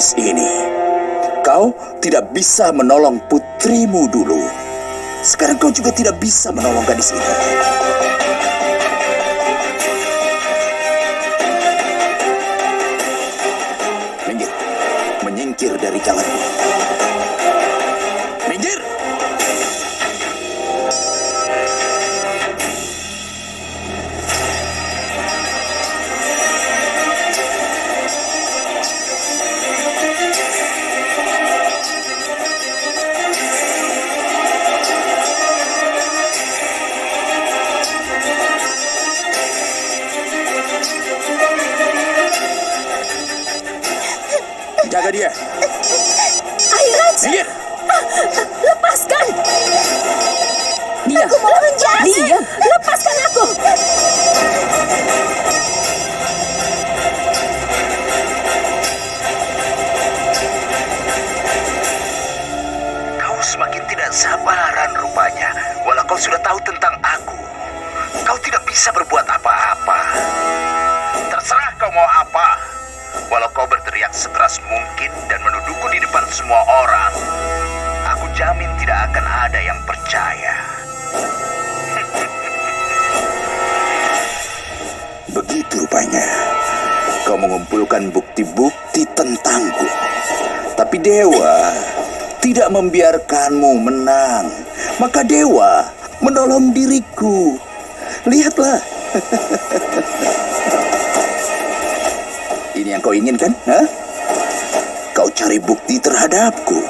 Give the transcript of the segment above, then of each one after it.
gadis ini. Kau tidak bisa menolong putrimu dulu. Sekarang kau juga tidak bisa menolong gadis ini. Minggir. Menyingkir dari jalanku. Tahu tentang aku. Kau tidak bisa berbuat apa-apa. Terserah kau mau apa. Walau kau berteriak sekeras mungkin dan menuduhku di depan semua orang. Aku jamin tidak akan ada yang percaya. Begitu rupanya. Kau mengumpulkan bukti-bukti tentangku. Tapi Dewa tidak membiarkanmu menang. Maka Dewa menolong diriku. Lihatlah. Ini yang kau inginkan? Hah? Kau cari bukti terhadapku.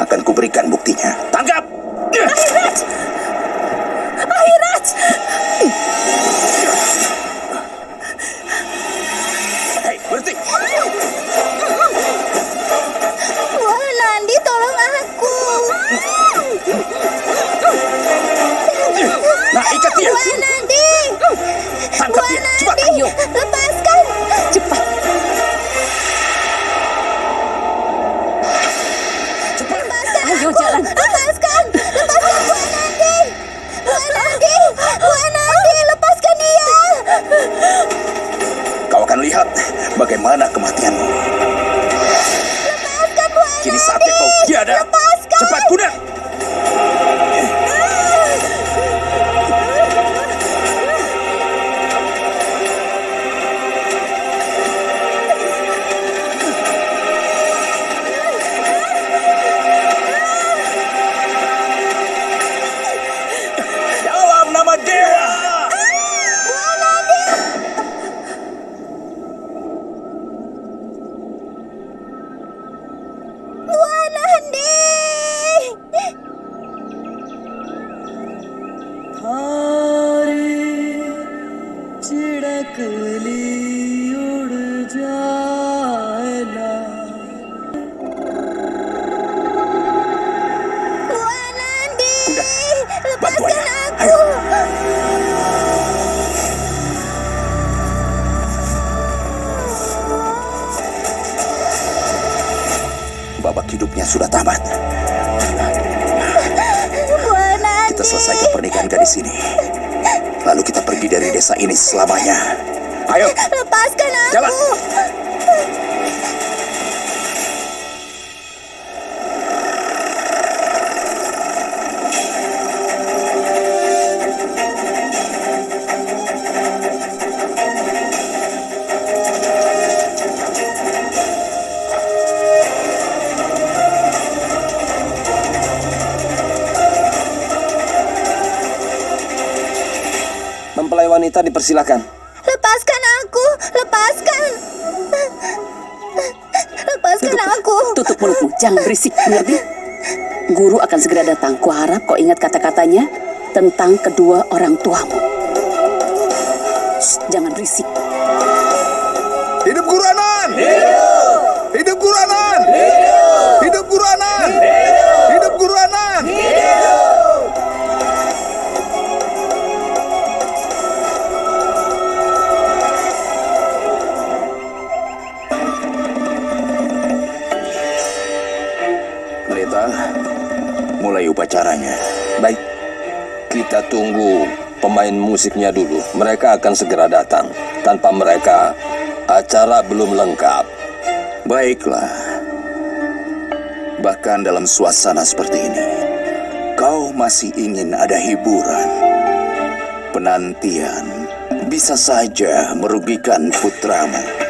Akan kuberikan buktinya. Tangkap! Nah, ikat dia! Wah, Nandi! Tangkap dia! Cepat! Ayo. Lepaskan! Cepat. Cepat! Ayo jalan. Lepaskan! Lepaskan Wah, Nandi! Wah, Nandi! Wah, Nandi! Lepaskan dia! Kau akan lihat bagaimana kematianmu. Selesaikan pernikahan gadis ini. Lalu kita pergi dari desa ini selamanya. Ayo, Lepaskan aku! Jalan. Wanita dipersilakan. Lepaskan aku! Lepaskan! Lepaskan aku! Tutup mulutmu, jangan berisik, mengerti? Guru akan segera datang. Kuharap kau ingat kata-katanya tentang kedua orang tuamu. Shh, jangan berisik. Hidup Guru Anan! Hidup! Hidup Guru Anan! Hidup! Hidup Guru Anan! Mulai upacaranya. Baik, kita tunggu pemain musiknya dulu. Mereka akan segera datang. Tanpa mereka, acara belum lengkap. Baiklah. Bahkan dalam suasana seperti ini, kau masih ingin ada hiburan. Penantian bisa saja merugikan putramu.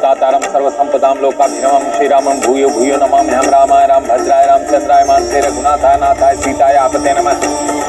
दातारम सर्व संपदाम लोकाभिरामम श्री रामम भूयो भूयो नमामि हम रामाय राम भद्राय रामचंद्राय मानसे रघुनाथाय नाथाय सीताय आपते नमः।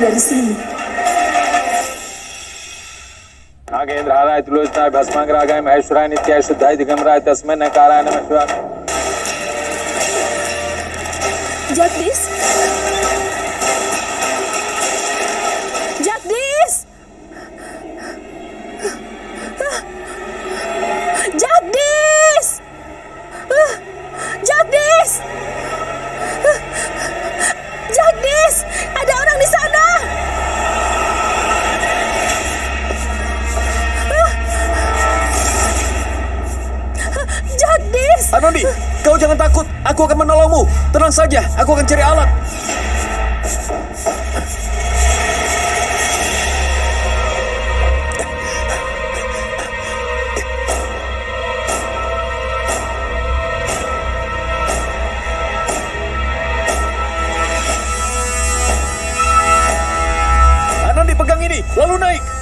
Dari तुलोचनाय भस्माग्रागाय महेश्वराय नित्याय शुद्धाय दिगंबराय तस्मै नकाराय नमः शिवाय? Jagdis! Jagdis! Jagdis! Jagdis! Ada orang di sana! Anandi, kau jangan takut. Aku akan menolongmu. Tenang saja, aku akan cari alat. Anandi pegang ini, lalu naik.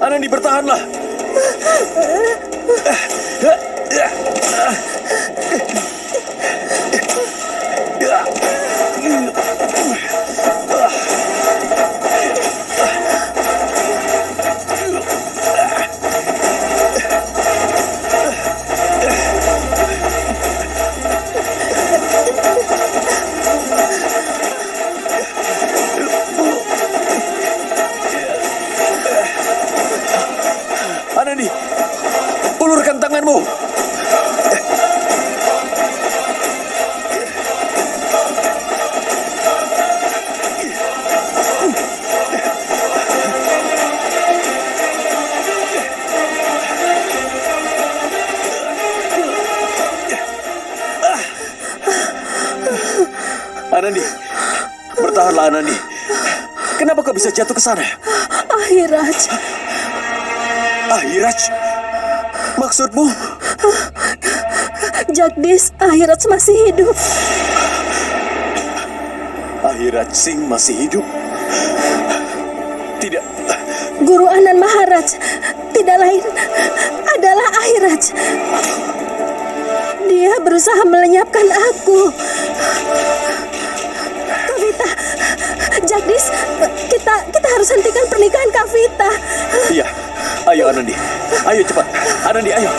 Anandi bertahanlah. ini? Ulurkan tanganmu. Anandi, bertahanlah Anani. Kenapa kau bisa jatuh ke sana? Ahiraj, Ahiraj, maksudmu? Jagdis, Ahiraj masih hidup. Ahiraj Singh masih hidup? Tidak, Guru Anan Maharaj tidak lain adalah Ahiraj. Dia berusaha melenyapkan aku. Kavita, Jagdis, kita kita harus hentikan pernikahan Kavita. iya. Ayo Anandi, ayo cepat. Anandi, ayo.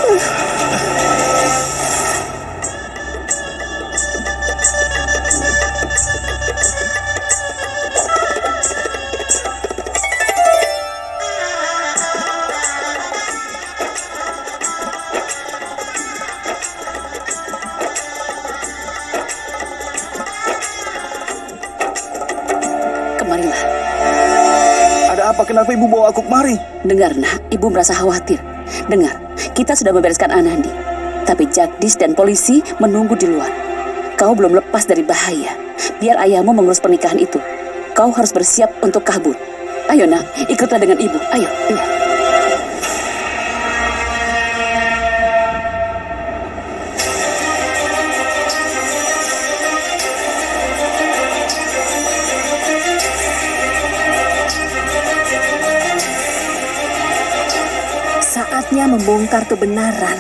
Apa? Kenapa ibu bawa aku kemari? Dengar, nak, ibu merasa khawatir. Dengar, kita sudah membereskan Anandi. Tapi Jagdis dan polisi menunggu di luar. Kau belum lepas dari bahaya. Biar ayahmu mengurus pernikahan itu. Kau harus bersiap untuk kabur. Ayo, nak, ikutlah dengan ibu. Ayo. Iya. Saatnya membongkar kebenaran.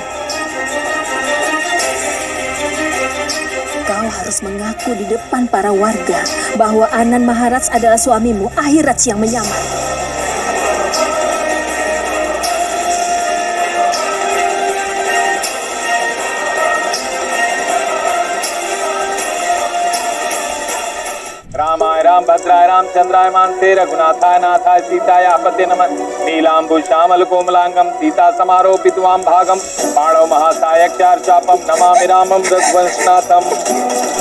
Kau harus mengaku di depan para warga bahwa Anan Maharaj adalah suamimu, Ahiraj yang menyamar. Ram भद्राय रामचंद्राय मानसे, रघुनाथाय नाथाय सीताय आपते नम। नीलांबु श्यामल, कोमलांगम, सीता समारोपित वाम भागम पाणव महासायक्यार चापम, नमामि रामम, रघुवंशनाथम।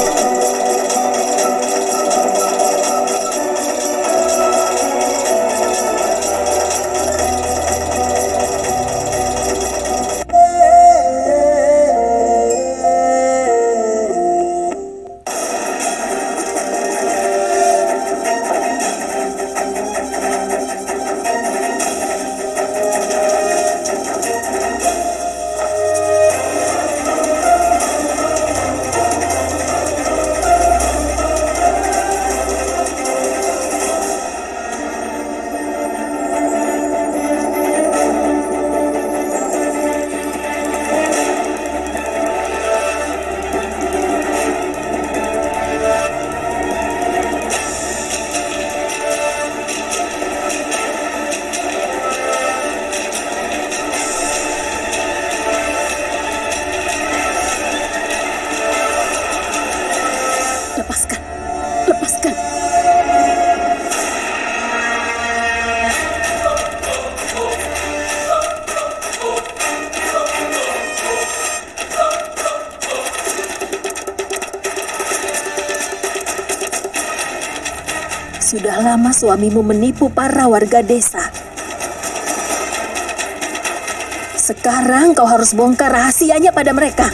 Sudah lama suamimu menipu para warga desa. Sekarang kau harus bongkar rahasianya pada mereka.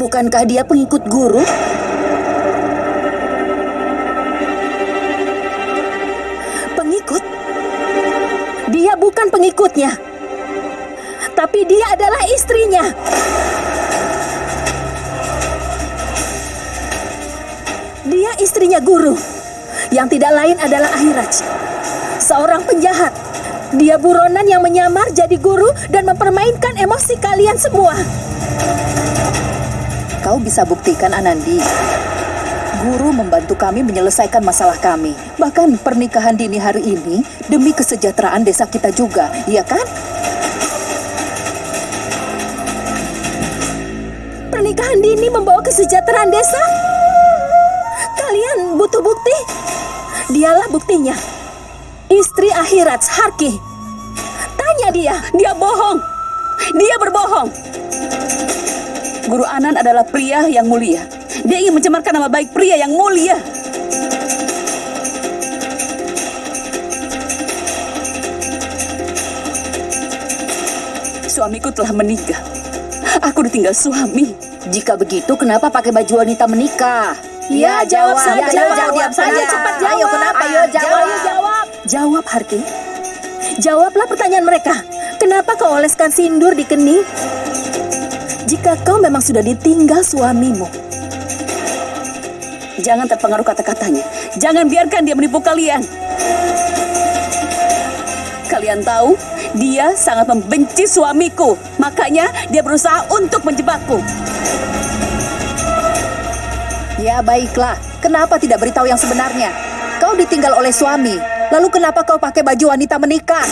Bukankah dia pengikut guru? Pengikut? Dia bukan pengikutnya. Tapi dia adalah istrinya. Dia istrinya guru. Yang tidak lain adalah Ahiraj. Seorang penjahat. Dia buronan yang menyamar jadi guru dan mempermainkan emosi kalian semua. Kau bisa buktikan Anandi. Guru membantu kami menyelesaikan masalah kami. Bahkan pernikahan dini hari ini demi kesejahteraan desa kita juga, iya kan? Pernikahan dini membawa kesejahteraan desa? Dialah buktinya. Istri Ahiraj Harki. Tanya dia. Dia bohong. Dia berbohong. Guru Anan adalah pria yang mulia. Dia ingin mencemarkan nama baik pria yang mulia. Suamiku telah meninggal. Aku ditinggal suami. Jika begitu, kenapa pakai baju wanita menikah? Ya, jawab saja. Ya, jawab, diam saja. Ayo, cepat jawab. Ayo, kenapa? Ayo, jawab. Ayo, jawab. Jawab, Harki. Jawablah pertanyaan mereka. Kenapa kau oleskan sindur di kening? Jika kau memang sudah ditinggal suamimu, Jangan terpengaruh kata-katanya. Jangan biarkan dia menipu kalian. Kalian tahu, dia sangat membenci suamiku. Makanya dia berusaha untuk menjebakku. Ya, baiklah. Kenapa tidak beritahu yang sebenarnya? Kau ditinggal oleh suami. Lalu kenapa kau pakai baju wanita menikah?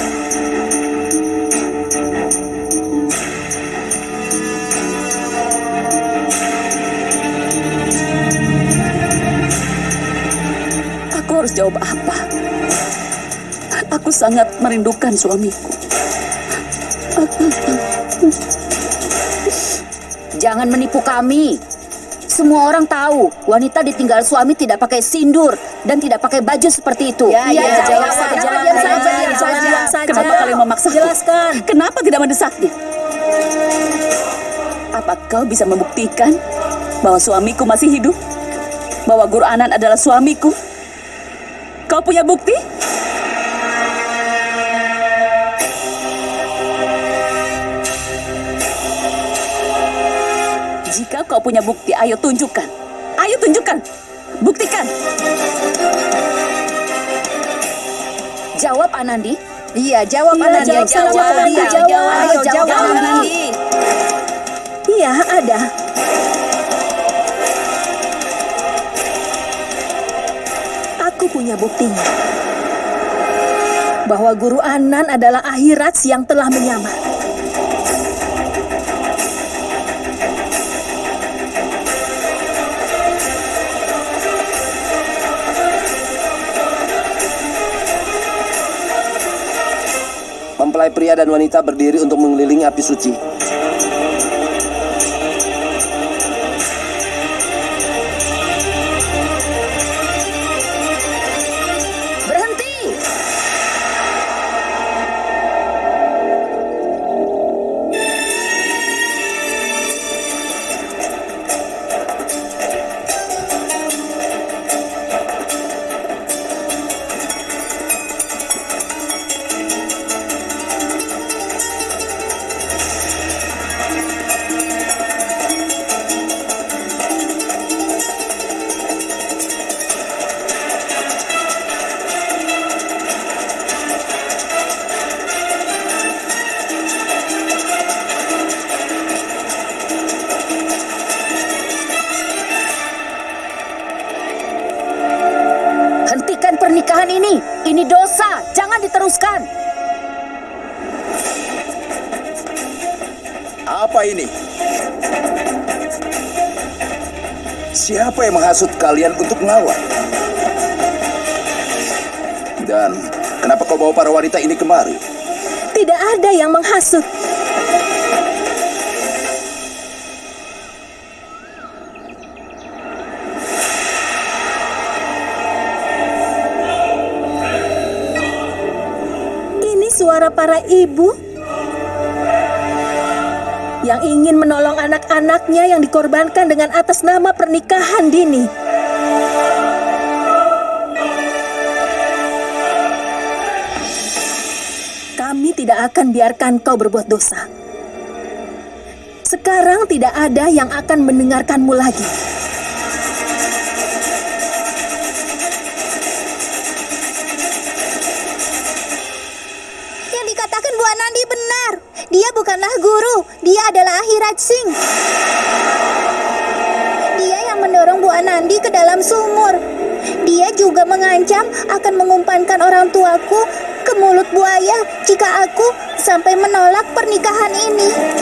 Aku harus jawab apa? Aku sangat merindukan suamiku. Jangan menipu kami. Semua orang tahu wanita ditinggal suami tidak pakai sindur dan tidak pakai baju seperti itu. Ya, ya, Iya, jawab saja. Diam saja, saja, diam. Kenapa kalian memaksaku? Jelaskan. Kenapa tidak mendesaknya? Apa kau bisa membuktikan bahwa suamiku masih hidup? Bahwa Guru Anan adalah suamiku? Kau punya bukti? Kau punya bukti, ayo tunjukkan. Ayo tunjukkan. Buktikan. Jawab Anandi. Iya, jawab Iya, Anandi. jawab saja, Jawab Anandi, dia. jawab. Ayo jawab Jawab, Anandi. Iya, ada. Aku punya buktinya. Bahwa Guru Anan adalah akhirat yang telah menyamar. Mempelai pria dan wanita berdiri untuk mengelilingi api suci. Siapa yang menghasut kalian untuk melawan? Dan kenapa kau bawa para wanita ini kemari? Tidak ada yang menghasut. Ini suara para ibu yang ingin menolong anak-anaknya yang dikorbankan dengan atas nama pernikahan dini. Kami tidak akan biarkan kau berbuat dosa. Sekarang tidak ada yang akan mendengarkanmu lagi. Dia adalah akhirat sing. Dia yang mendorong Bu Anandi ke dalam sumur. Dia juga mengancam akan mengumpankan orang tuaku ke mulut buaya jika aku sampai menolak pernikahan ini.